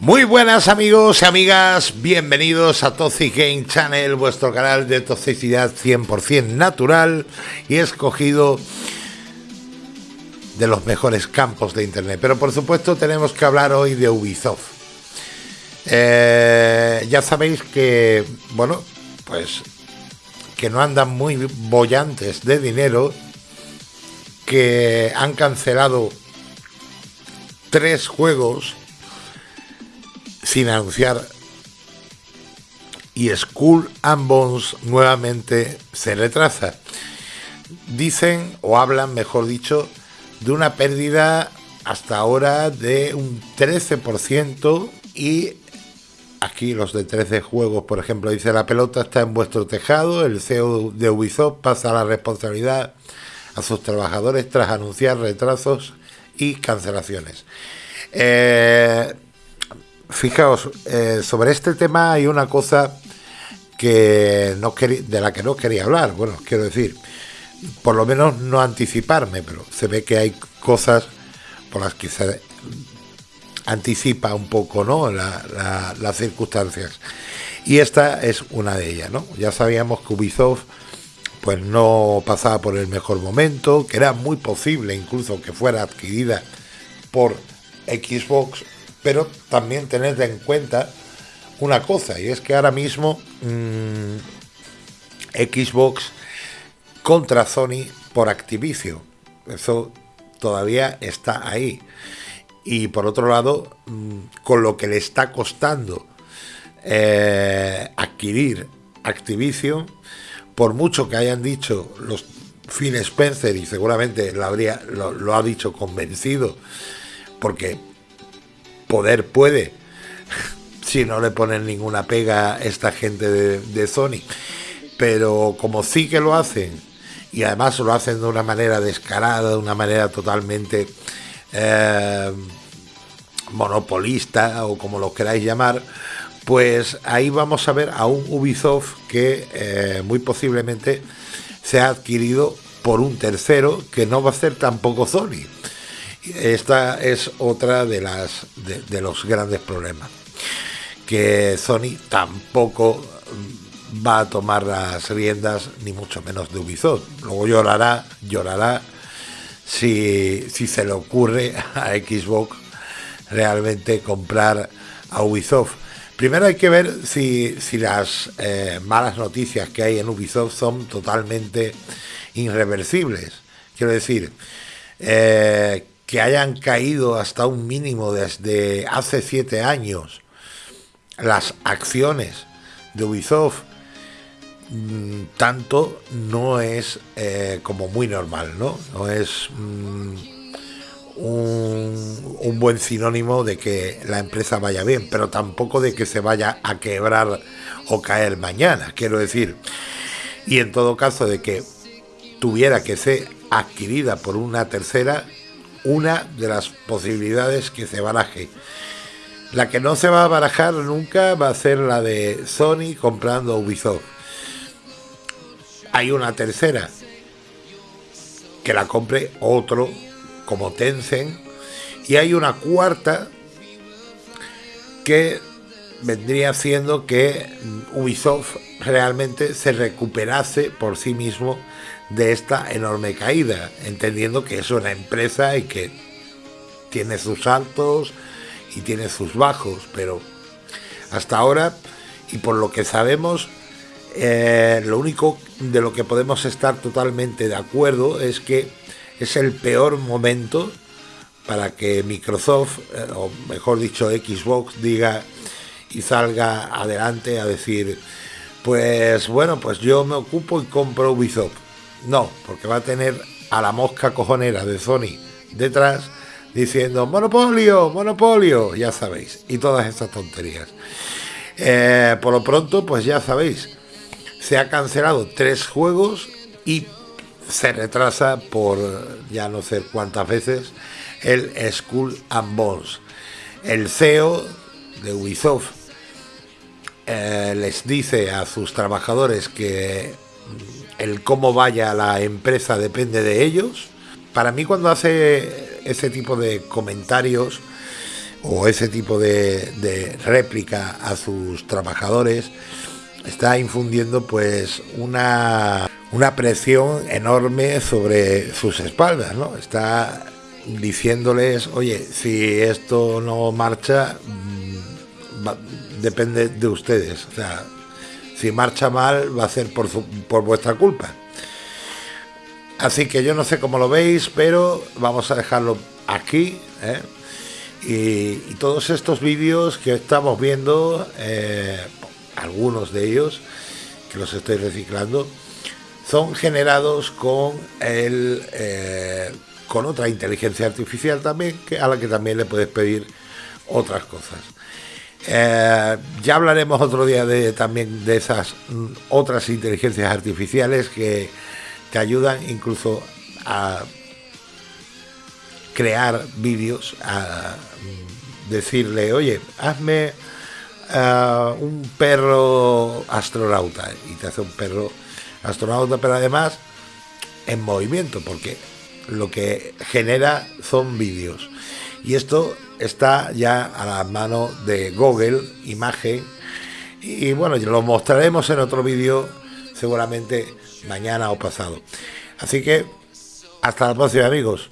Muy buenas amigos y amigas, bienvenidos a Toxic Game Channel, vuestro canal de toxicidad 100% natural y escogido de los mejores campos de internet. Pero por supuesto tenemos que hablar hoy de Ubisoft. Eh, ya sabéis que, bueno, pues que no andan muy bollantes de dinero, que han cancelado tres juegos sin anunciar y School and Bones nuevamente se retrasa. Dicen o hablan, mejor dicho, de una pérdida hasta ahora de un 13% y aquí los de 13 juegos, por ejemplo, dice la pelota está en vuestro tejado, el CEO de Ubisoft pasa la responsabilidad a sus trabajadores tras anunciar retrasos y cancelaciones. Eh, Fijaos, eh, sobre este tema hay una cosa que no de la que no quería hablar. Bueno, quiero decir, por lo menos no anticiparme, pero se ve que hay cosas por las que se anticipa un poco ¿no? las circunstancias. Y esta es una de ellas. ¿no? Ya sabíamos que Ubisoft pues no pasaba por el mejor momento, que era muy posible incluso que fuera adquirida por Xbox pero también tened en cuenta una cosa, y es que ahora mismo mm, Xbox contra Sony por Activision. Eso todavía está ahí. Y por otro lado, mm, con lo que le está costando eh, adquirir Activision, por mucho que hayan dicho los Phil Spencer, y seguramente lo, habría, lo ha dicho convencido, porque poder puede, si no le ponen ninguna pega a esta gente de, Sony. Pero como sí que lo hacen, y además lo hacen de una manera descarada, de una manera totalmente eh, monopolista o como lo queráis llamar, pues ahí vamos a ver a un Ubisoft que eh, muy posiblemente se ha adquirido por un tercero que no va a ser tampoco Sony. Esta es otra de las de, los grandes problemas que Sony tampoco va a tomar las riendas ni mucho menos de Ubisoft. Luego llorará, llorará si, si se le ocurre a Xbox realmente comprar a Ubisoft. Primero hay que ver si, si las eh, malas noticias que hay en Ubisoft son totalmente irreversibles. Quiero decir, eh, que hayan caído hasta un mínimo desde hace siete años las acciones de Ubisoft, mm, tanto no es eh, como muy normal, ¿no? No es mm, un, un, buen sinónimo de que la empresa vaya bien, pero tampoco de que se vaya a quebrar o caer mañana, quiero decir. Y en todo caso de que tuviera que ser adquirida por una tercera, una de las posibilidades que se baraje. La que no se va a barajar nunca va a ser la de Sony comprando Ubisoft. Hay una tercera, que la compre otro como Tencent. Y hay una cuarta que vendría siendo que Ubisoft realmente se recuperase por sí mismo de esta enorme caída, entendiendo que es una empresa y que tiene sus altos y tiene sus bajos, pero hasta ahora, y por lo que sabemos, eh, lo único de lo que podemos estar totalmente de acuerdo es que es el peor momento para que Microsoft, eh, o mejor dicho Xbox, diga y salga adelante a decir, pues bueno, pues yo me ocupo y compro Ubisoft no, porque va a tener a la mosca cojonera de Sony detrás diciendo monopolio, monopolio, ya sabéis, y todas estas tonterías. Eh, por lo pronto, pues ya sabéis, se ha cancelado tres juegos y se retrasa por ya no sé cuántas veces el School and Bones. El CEO de Ubisoft eh, les dice a sus trabajadores que el cómo vaya la empresa depende de ellos. Para mí cuando hace ese tipo de comentarios, o ese tipo de, réplica a sus trabajadores está infundiendo pues una, una presión enorme sobre sus espaldas, ¿no? Está diciéndoles, oye, si esto no marcha, mm, depende de ustedes. O sea, si marcha mal, va a ser por, por vuestra culpa. Así que yo no sé cómo lo veis, pero vamos a dejarlo aquí. ¿eh? Y, todos estos vídeos que estamos viendo, eh, algunos de ellos, que los estoy reciclando, son generados con el eh, con otra inteligencia artificial también, que, a la que también le puedes pedir otras cosas. Ya hablaremos otro día de, también de esas mm, otras inteligencias artificiales que te ayudan incluso a crear vídeos, a decirle, oye, hazme uh, un perro astronauta y te hace un perro astronauta, pero además en movimiento, porque lo que genera son vídeos. Y esto está ya a la mano de Google, imagen, y bueno, lo mostraremos en otro vídeo seguramente mañana o pasado. Así que hasta la próxima amigos.